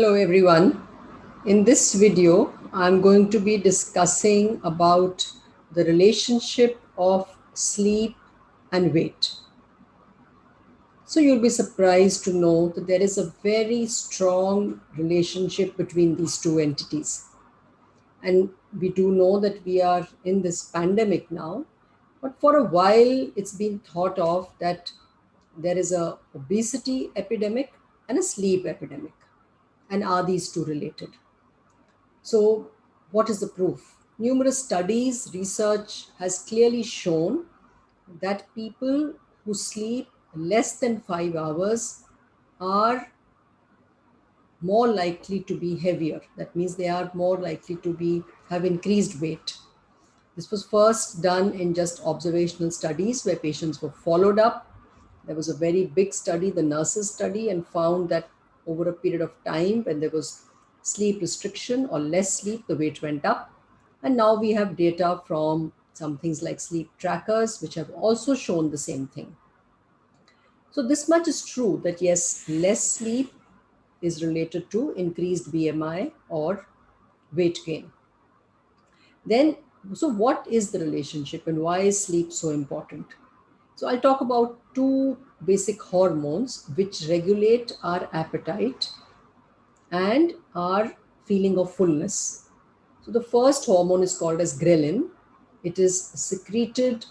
Hello everyone. In this video, I'm going to be discussing about the relationship of sleep and weight. So you'll be surprised to know that there is a very strong relationship between these two entities. And we do know that we are in this pandemic now, but for a while it's been thought of that there is a obesity epidemic and a sleep epidemic and are these two related? So what is the proof? Numerous studies, research has clearly shown that people who sleep less than five hours are more likely to be heavier. That means they are more likely to be have increased weight. This was first done in just observational studies where patients were followed up. There was a very big study, the nurses study, and found that over a period of time when there was sleep restriction or less sleep, the weight went up. And now we have data from some things like sleep trackers, which have also shown the same thing. So this much is true that yes, less sleep is related to increased BMI or weight gain. Then, so what is the relationship and why is sleep so important? So I'll talk about two basic hormones which regulate our appetite and our feeling of fullness. So the first hormone is called as ghrelin. It is secreted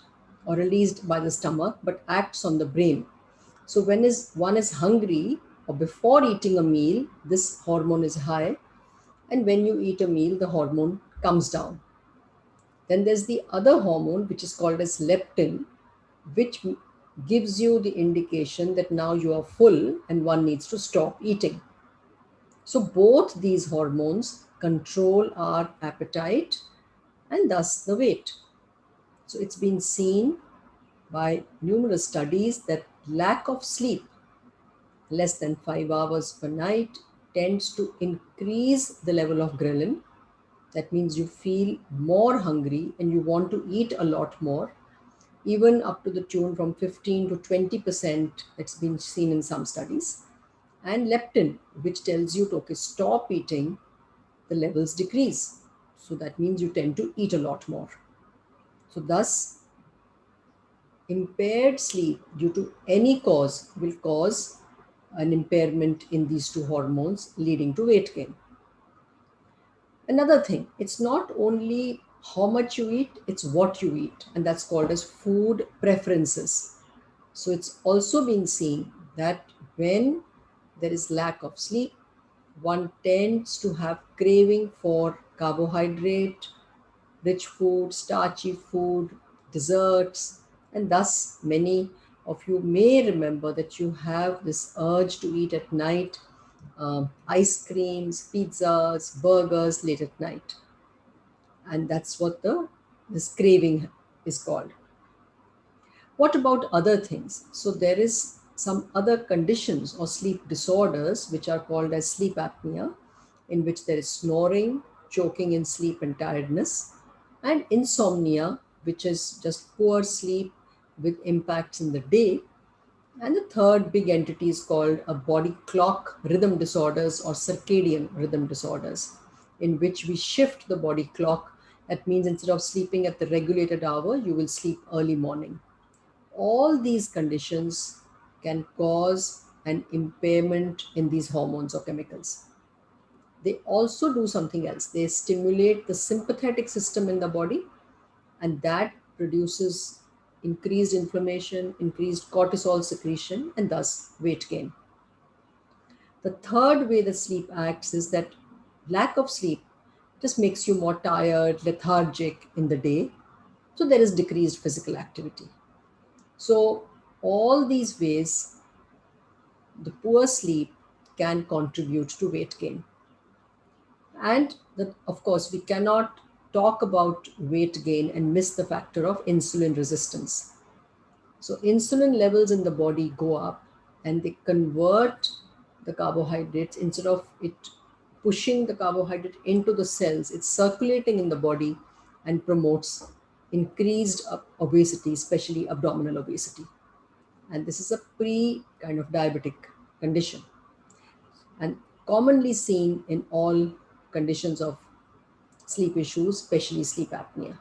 or released by the stomach, but acts on the brain. So when is one is hungry or before eating a meal, this hormone is high. And when you eat a meal, the hormone comes down. Then there's the other hormone, which is called as leptin, which gives you the indication that now you are full and one needs to stop eating. So both these hormones control our appetite and thus the weight. So it's been seen by numerous studies that lack of sleep, less than five hours per night, tends to increase the level of ghrelin. That means you feel more hungry and you want to eat a lot more even up to the tune from 15 to 20%, it's been seen in some studies. And leptin, which tells you to okay, stop eating, the levels decrease. So that means you tend to eat a lot more. So thus, impaired sleep due to any cause will cause an impairment in these two hormones leading to weight gain. Another thing, it's not only how much you eat, it's what you eat. And that's called as food preferences. So it's also been seen that when there is lack of sleep, one tends to have craving for carbohydrate, rich food, starchy food, desserts, and thus many of you may remember that you have this urge to eat at night um, ice creams, pizzas, burgers late at night and that's what the this craving is called. What about other things? So there is some other conditions or sleep disorders which are called as sleep apnea in which there is snoring choking in sleep and tiredness and insomnia which is just poor sleep with impacts in the day. And the third big entity is called a body clock rhythm disorders or circadian rhythm disorders in which we shift the body clock that means instead of sleeping at the regulated hour, you will sleep early morning. All these conditions can cause an impairment in these hormones or chemicals. They also do something else. They stimulate the sympathetic system in the body and that produces increased inflammation, increased cortisol secretion, and thus weight gain. The third way the sleep acts is that lack of sleep just makes you more tired, lethargic in the day. So there is decreased physical activity. So all these ways, the poor sleep can contribute to weight gain. And that, of course, we cannot talk about weight gain and miss the factor of insulin resistance. So insulin levels in the body go up and they convert the carbohydrates instead of it pushing the carbohydrate into the cells. It's circulating in the body and promotes increased obesity, especially abdominal obesity. And this is a pre kind of diabetic condition. And commonly seen in all conditions of sleep issues, especially sleep apnea.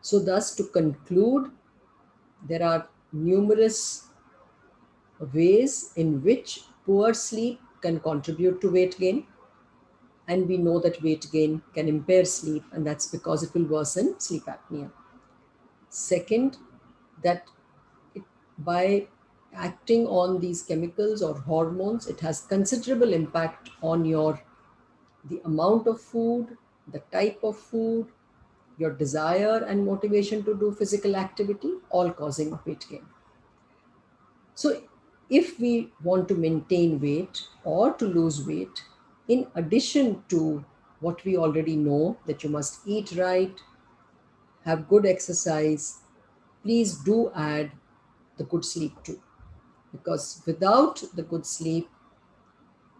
So thus to conclude, there are numerous ways in which poor sleep can contribute to weight gain. And we know that weight gain can impair sleep and that's because it will worsen sleep apnea. Second, that it, by acting on these chemicals or hormones, it has considerable impact on your the amount of food, the type of food, your desire and motivation to do physical activity, all causing weight gain. So if we want to maintain weight or to lose weight, in addition to what we already know that you must eat right, have good exercise, please do add the good sleep too. Because without the good sleep,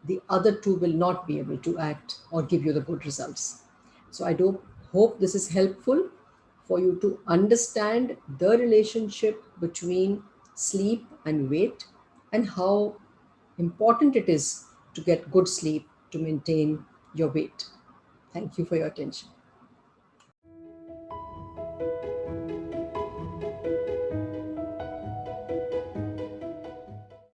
the other two will not be able to act or give you the good results. So I do hope this is helpful for you to understand the relationship between sleep and weight and how important it is to get good sleep to maintain your weight. Thank you for your attention.